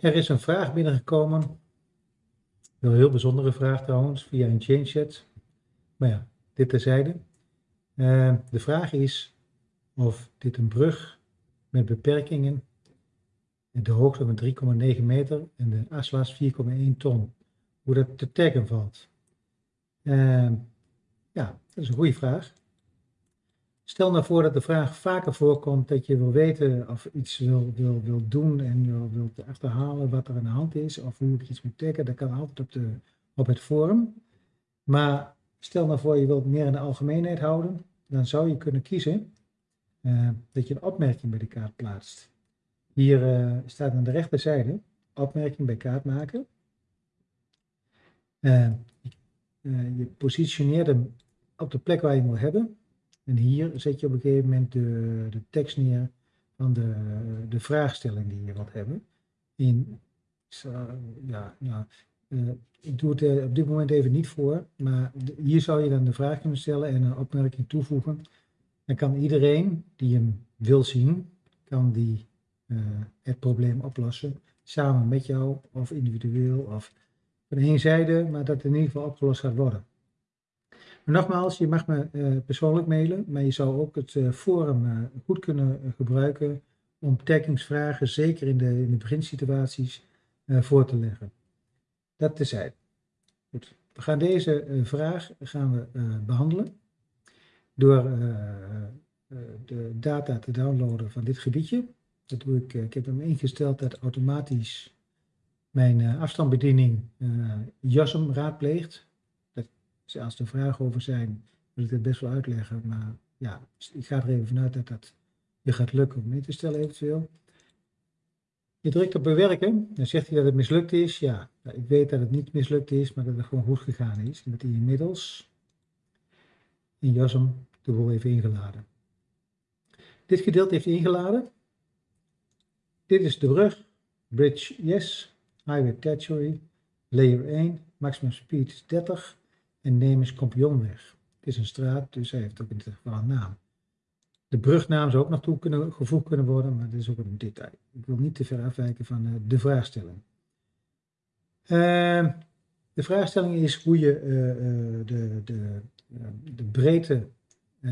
Er is een vraag binnengekomen. Een heel bijzondere vraag trouwens, via een change chat. Maar ja, dit terzijde. Uh, de vraag is of dit een brug met beperkingen, de hoogte van 3,9 meter en de aslast 4,1 ton, hoe dat te taggen valt. Uh, ja, dat is een goede vraag. Stel nou voor dat de vraag vaker voorkomt dat je wil weten of iets wil, wil, wil doen en wil, wilt achterhalen wat er aan de hand is of hoe ik iets moet taggen. Dat kan altijd op, de, op het forum. Maar stel nou voor je wilt meer in de algemeenheid houden, dan zou je kunnen kiezen uh, dat je een opmerking bij de kaart plaatst. Hier uh, staat aan de rechterzijde opmerking bij kaart maken. Uh, je positioneert hem op de plek waar je hem wil hebben. En hier zet je op een gegeven moment de, de tekst neer van de, de vraagstelling die je wilt hebben. In, ja, nou, uh, ik doe het uh, op dit moment even niet voor, maar hier zou je dan de vraag kunnen stellen en een opmerking toevoegen. Dan kan iedereen die hem wil zien, kan die uh, het probleem oplossen. Samen met jou of individueel of van één zijde, maar dat in ieder geval opgelost gaat worden. Nogmaals, je mag me uh, persoonlijk mailen, maar je zou ook het uh, forum uh, goed kunnen gebruiken om taggingsvragen, zeker in de, in de beginsituaties, voor te leggen. Dat tezijde. Goed. We gaan deze vraag gaan we, behandelen door de data te downloaden van dit gebiedje. Dat doe ik, ik heb hem ingesteld dat automatisch mijn afstandsbediening JASM raadpleegt dus als er vragen over zijn, wil ik het best wel uitleggen. Maar ja, ik ga er even vanuit dat dat je gaat lukken om mee te stellen eventueel. Je drukt op bewerken, dan zegt hij dat het mislukt is. Ja, nou, ik weet dat het niet mislukt is, maar dat het gewoon goed gegaan is. En dat hij inmiddels in JASM de boel heeft ingeladen. Dit gedeelte heeft ingeladen. Dit is de brug. Bridge yes. Highway Territory. Layer 1. Maximum speed 30 en Nemes Kampioenweg. Het is een straat, dus hij heeft ook in dit geval een naam. De brugnaam zou ook nog toe kunnen, gevoegd kunnen worden, maar dat is ook een detail. Ik wil niet te ver afwijken van uh, de vraagstelling. Uh, de vraagstelling is hoe je uh, de, de, de breedte,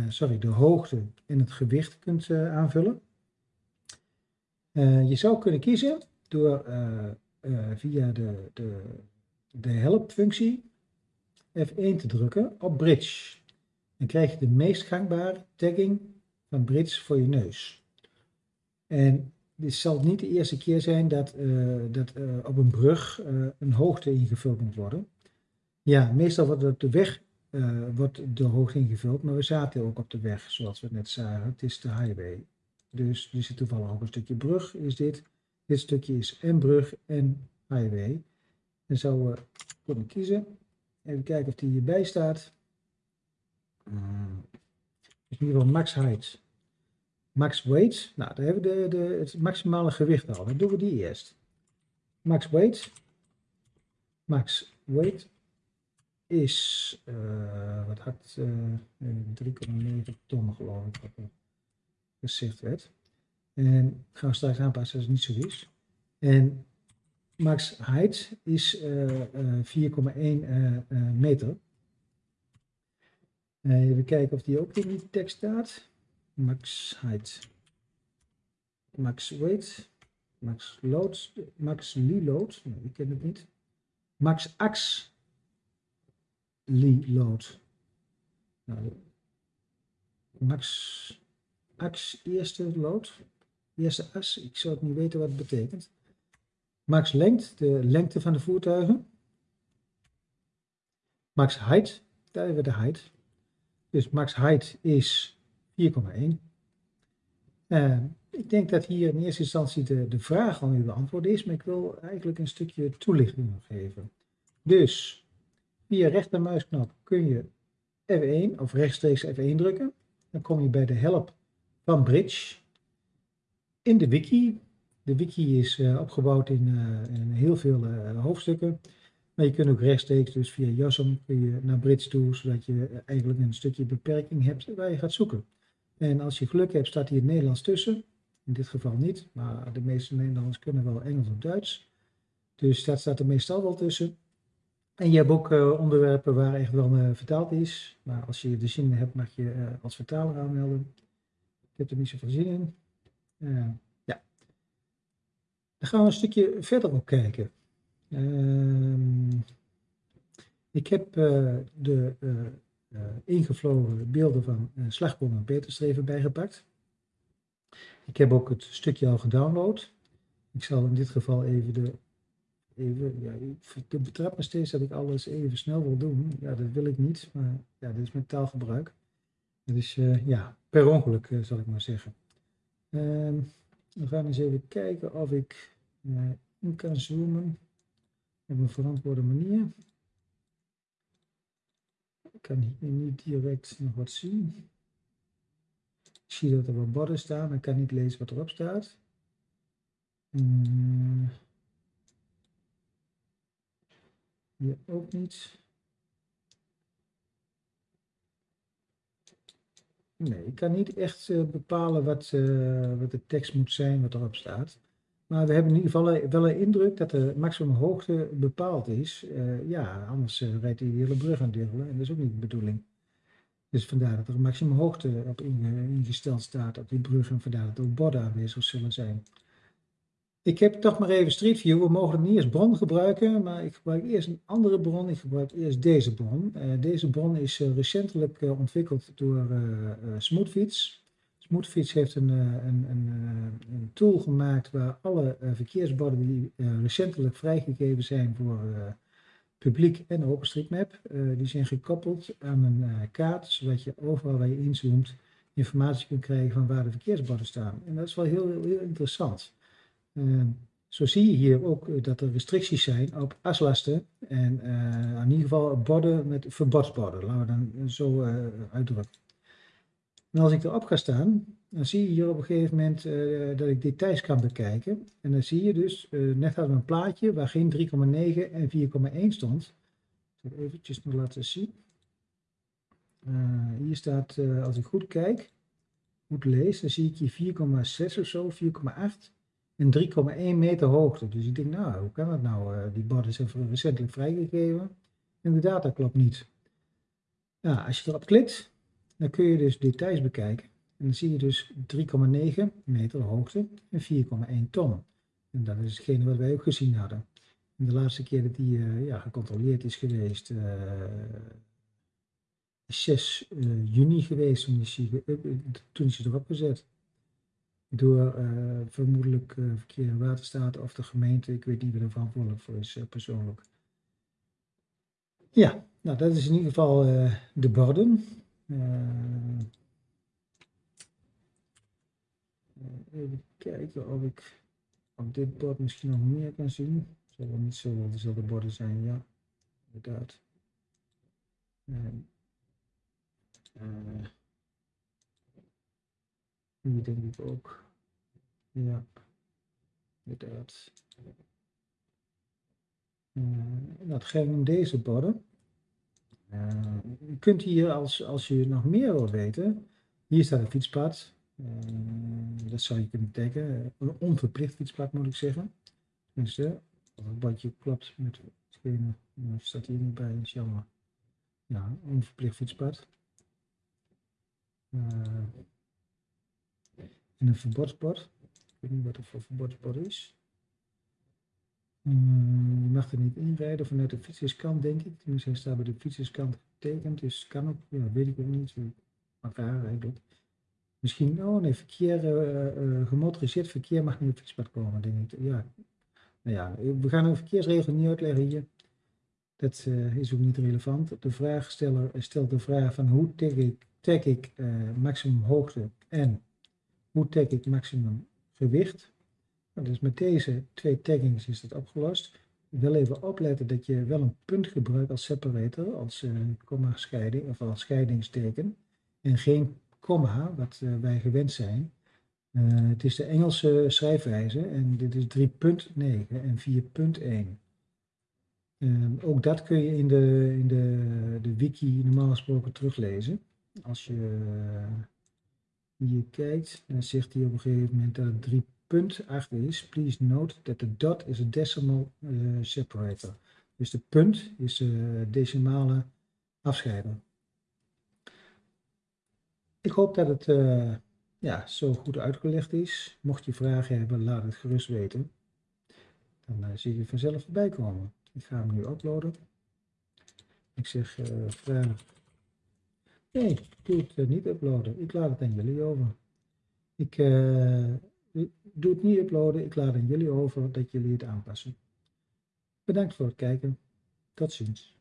sorry, de hoogte en het gewicht kunt aanvullen. je zou kunnen kiezen door via de, de, de help-functie F1 te drukken op bridge. Dan krijg je de meest gangbare tagging van bridge voor je neus. En dit zal niet de eerste keer zijn dat, uh, dat uh, op een brug uh, een hoogte ingevuld moet worden. Ja, meestal wordt op de weg wordt de hoogte ingevuld, maar we zaten ook op de weg, zoals we net zagen. Het is de highway. Dus er zit toevallig ook een stukje brug, is dit. Dit stukje is en brug en highway. Dan zouden we kunnen kiezen Even kijken of die hierbij staat. Hmm. in ieder geval max height. Max weight. Nou, daar hebben we de, de, het maximale gewicht al. Dan doen we die eerst. Max weight. Max weight is, uh, wat had, uh, 3,9 ton geloof ik, wat gezegd werd. En gaan we straks aanpassen als het niet zo is. En max height is 4,1 uh, uh, meter. even kijken of die ook in die tekst staat. Max height. Max weight. Max load. Max Lee load. Nee, ik ken het niet. Max ax Lee load. Nou, max ax eerste load. Eerste as. Ik zou het niet weten wat het betekent. Max lengte, de lengte van de voertuigen. Max height, daar hebben we de height. Dus max height is 4,1. Uh, ik denk dat hier in eerste instantie de, de vraag al nu beantwoord is, maar ik wil eigenlijk een stukje toelichting nog geven. Dus via rechtermuisknop kun je F1 of rechtstreeks F1 drukken. Dan kom je bij de help van Bridge. In de wiki de wiki is uh, opgebouwd in, uh, in, heel veel uh, hoofdstukken. Maar je kunt ook rechtstreeks, dus via JASM, kun je naar Brits toe, zodat je eigenlijk een stukje beperking hebt waar je gaat zoeken. En als je geluk hebt, staat hier het Nederlands tussen. In dit geval niet, maar de meeste Nederlanders kunnen wel Engels of Duits. Dus dat staat er meestal wel tussen. En je hebt ook onderwerpen waar echt wel vertaald is. Maar als je de zin hebt, mag je als vertaler aanmelden. Ik heb er niet zoveel zin in. Dan gaan we een stukje verder op kijken. Ehm, ik heb de ingevlogen beelden van slagboom en peterstreven bijgepakt. Ik heb ook het stukje al gedownload. Ik zal in dit geval even de even, ja, ik betrap me steeds dat ik alles even snel wil doen. Ja, dat wil ik niet, maar ja, dit is mijn taalgebruik. Dus uh, ja, per ongeluk zal ik maar zeggen. We gaan eens even kijken of ik uh, in kan zoomen op een verantwoorde manier. Ik kan hier niet direct nog wat zien. Ik zie dat er wat borden staan, maar ik kan niet lezen wat erop staat. Hmm. Hier ook niet. Nee, ik kan niet echt uh, bepalen wat, uh, wat de tekst moet zijn wat erop staat. Maar we hebben in ieder geval wel een indruk dat de maximum hoogte bepaald is. Ja, anders rijdt hij de hele brug aan delen en dat is ook niet de bedoeling. Dus vandaar dat er een maximum hoogte op ingesteld staat op die brug en vandaar dat er ook borden aanwezig zullen zijn. Ik heb toch maar even Street View. We mogen het niet als bron gebruiken, maar ik gebruik eerst een andere bron. Ik gebruik eerst deze bron. Uh, deze bron is uh, recentelijk uh, ontwikkeld door Smoothfiets. Smoothfiets heeft een, een, een, een, tool gemaakt waar alle verkeersborden die recentelijk vrijgegeven zijn voor publiek en OpenStreetMap, die zijn gekoppeld aan een kaart, zodat je overal waar je inzoomt informatie kunt krijgen van waar de verkeersborden staan. En dat is wel heel, heel interessant. Ehm, zo zie je hier ook eh, dat er restricties zijn op aslasten en uh, in ieder geval borden met verbodsborden, laten we dan zo uh, uitdrukken. En als ik erop ga staan, dan zie je hier op een gegeven moment dat ik details kan bekijken. En dan zie je dus, net hadden we een plaatje waar geen 3,9 en 4,1 stond. Ik zal eventjes nog laten zien. hier staat, als ik goed kijk, goed lees, dan zie ik hier 4,6 of zo, 4,8 en 3,1 meter hoogte. Dus ik denk, nou, hoe kan dat nou? Uh, die borden zijn recentelijk vrijgegeven. Inderdaad, dat klopt niet. Ja, als je erop klikt, dan kun je dus details bekijken. En dan zie je dus 3,9 meter hoogte en 4,1 ton. En dat is hetgene wat wij ook gezien hadden. En de laatste keer dat die uh, ja, gecontroleerd is geweest, uh, 6 juni geweest, toen is, toen is hij erop gezet door uh, vermoedelijk uh, verkeer waterstaat of de gemeente. Ik weet niet wie er verantwoordelijk voor is uh, persoonlijk. Ja, nou dat is in ieder geval de borden. even kijken of ik op dit bord misschien nog meer kan zien. Het zal wel niet zo dezelfde borden zijn, ja, inderdaad. Hier denk ik ook. Ja, inderdaad. Uh, dat om deze borden. Uh, je kunt hier, als, als je nog meer wil weten, hier staat een fietspad. Uh, dat zou je kunnen tekenen. Een onverplicht fietspad moet ik zeggen. Tenminste, als het badje klopt met hetgene, staat hier niet bij, is jammer. Ja, onverplicht fietspad. En een verbodsbord. Ik weet niet wat er voor verbodsbord is. Hmm, je mag er niet inrijden vanuit de fietserskant, denk ik. Tenminste, hij staat bij de fietserskant getekend, dus kan ook, ja, weet ik ook niet. Raar eigenlijk. Misschien, oh nee, verkeer, uh, uh, gemotoriseerd verkeer mag niet op fietspad komen, denk ik. Ja, nou ja, we gaan een verkeersregel niet uitleggen hier. Dat uh, is ook niet relevant. De vraagsteller stelt de vraag van hoe tag ik, tag ik maximum hoogte en hoe tag ik maximum gewicht. Nou, dus met deze twee taggings is het opgelost. Wel even opletten dat je wel een punt gebruikt als separator, als uh, komma scheiding of als scheidingsteken. En geen komma, wat uh, wij gewend zijn. Uh, het is de Engelse schrijfwijze en dit is 3.9 en 4.1. Ehm, ook dat kun je in de, in de, de wiki normaal gesproken teruglezen. Als je hier kijkt, dan zegt hij op een gegeven moment dat het punt achter is, please note that the dot is a decimal uh, separator. Dus de punt is de decimale afscheider. Ik hoop dat het uh, ja, zo goed uitgelegd is. Mocht je vragen hebben, laat het gerust weten. Dan zie je vanzelf voorbij komen. Ik ga hem nu uploaden. Ik zeg vraag. Nee, ik doe het niet uploaden. Ik laat het aan jullie over. Ik doe het niet uploaden. Ik laat aan jullie over dat jullie het aanpassen. Bedankt voor het kijken. Tot ziens.